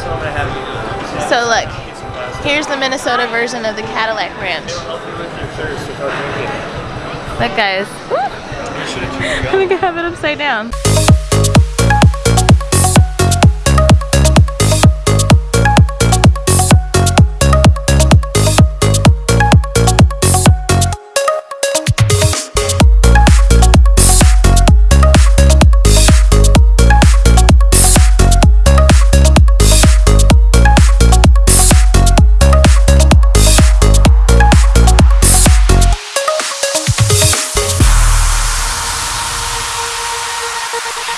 so I'm gonna have you. So look, get some glasses. here's the Minnesota version of the Cadillac Ranch. It'll help you with your thirst without drinking. Look, guys. You should have chewed I think I have it upside down.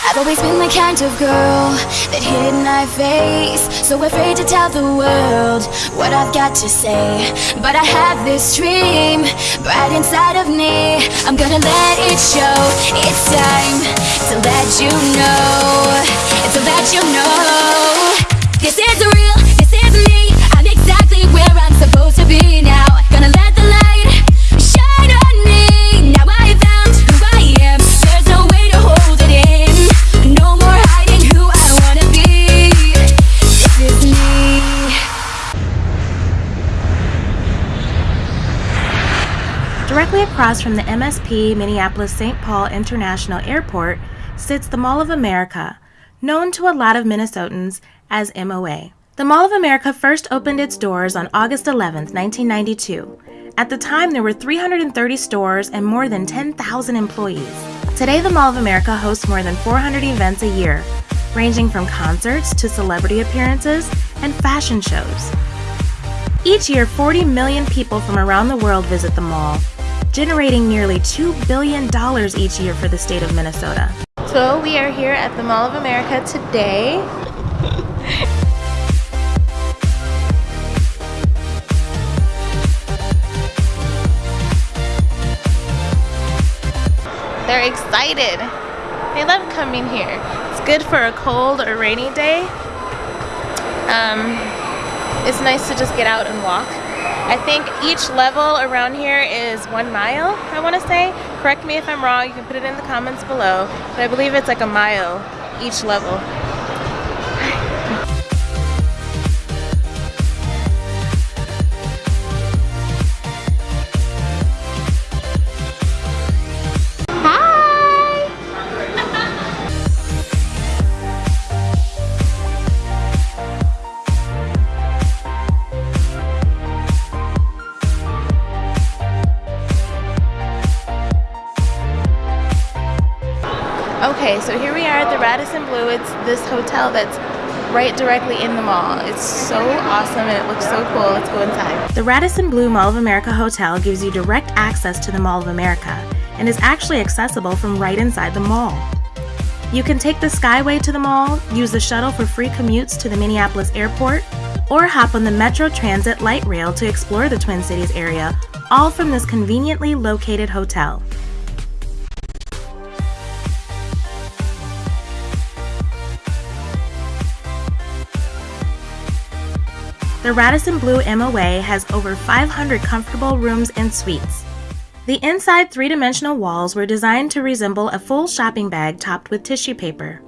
I've always been the kind of girl that hid my face So afraid to tell the world what I've got to say. But I have this dream right inside of me. I'm gonna let it show. It's time to let you know. To let you know. This is real, Directly across from the MSP Minneapolis St. Paul International Airport sits the Mall of America, known to a lot of Minnesotans as MOA. The Mall of America first opened its doors on August 11, 1992. At the time, there were 330 stores and more than 10,000 employees. Today, the Mall of America hosts more than 400 events a year, ranging from concerts to celebrity appearances and fashion shows. Each year, 40 million people from around the world visit the mall, generating nearly $2 billion each year for the state of Minnesota. So we are here at the Mall of America today. They're excited. They love coming here. It's good for a cold or rainy day. Um, it's nice to just get out and walk. I think each level around here is one mile, I want to say. Correct me if I'm wrong, you can put it in the comments below. But I believe it's like a mile each level. Okay, so here we are at the Radisson Blu. It's this hotel that's right directly in the mall. It's so awesome and it looks so cool. Let's go inside. The Radisson Blu Mall of America Hotel gives you direct access to the Mall of America and is actually accessible from right inside the mall. You can take the Skyway to the mall, use the shuttle for free commutes to the Minneapolis airport, or hop on the Metro Transit light rail to explore the Twin Cities area, all from this conveniently located hotel. The Radisson Blu MOA has over 500 comfortable rooms and suites. The inside three dimensional walls were designed to resemble a full shopping bag topped with tissue paper.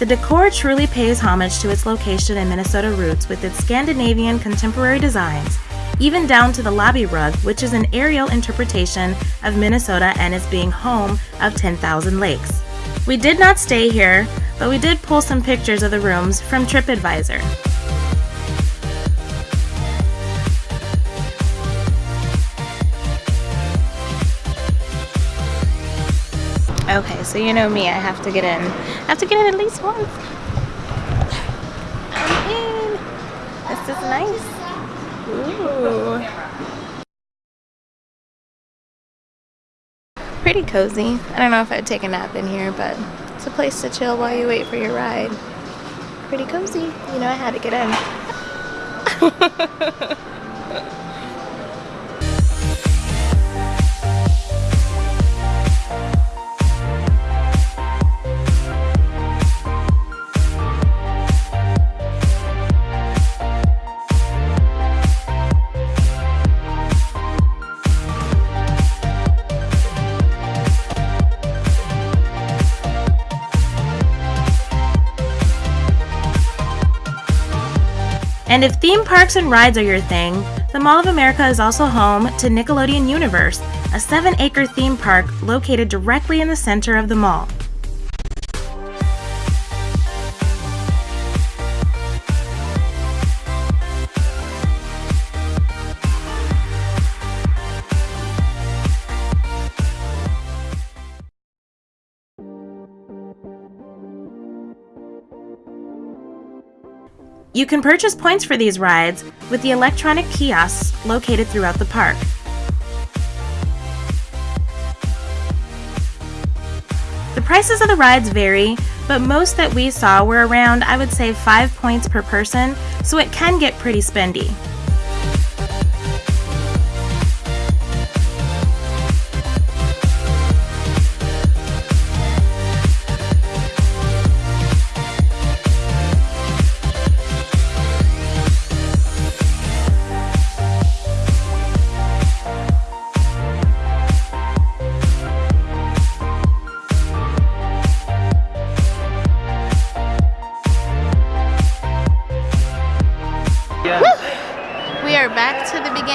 The decor truly pays homage to its location and Minnesota roots with its Scandinavian contemporary designs, even down to the lobby rug, which is an aerial interpretation of Minnesota and is being home of 10,000 lakes. We did not stay here, but we did pull some pictures of the rooms from TripAdvisor. Okay, so you know me, I have to get in. I have to get in at least once. I'm in. This is nice. Ooh. Pretty cozy. I don't know if I'd take a nap in here, but it's a place to chill while you wait for your ride. Pretty cozy. You know I had to get in. And if theme parks and rides are your thing, the Mall of America is also home to Nickelodeon Universe, a 7 acre theme park located directly in the center of the mall. You can purchase points for these rides with the electronic kiosks located throughout the park. The prices of the rides vary, but most that we saw were around, I would say, 5 points per person, so it can get pretty spendy.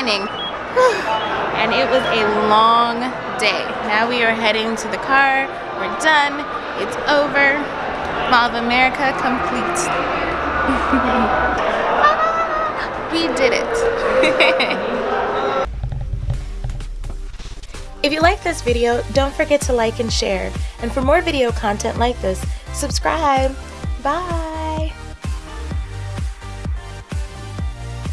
Beginning. And it was a long day. Now we are heading to the car. We're done. It's over. Mall of America complete. we did it. If you like this video, don't forget to like and share. And for more video content like this, subscribe. Bye!